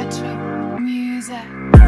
Retro music.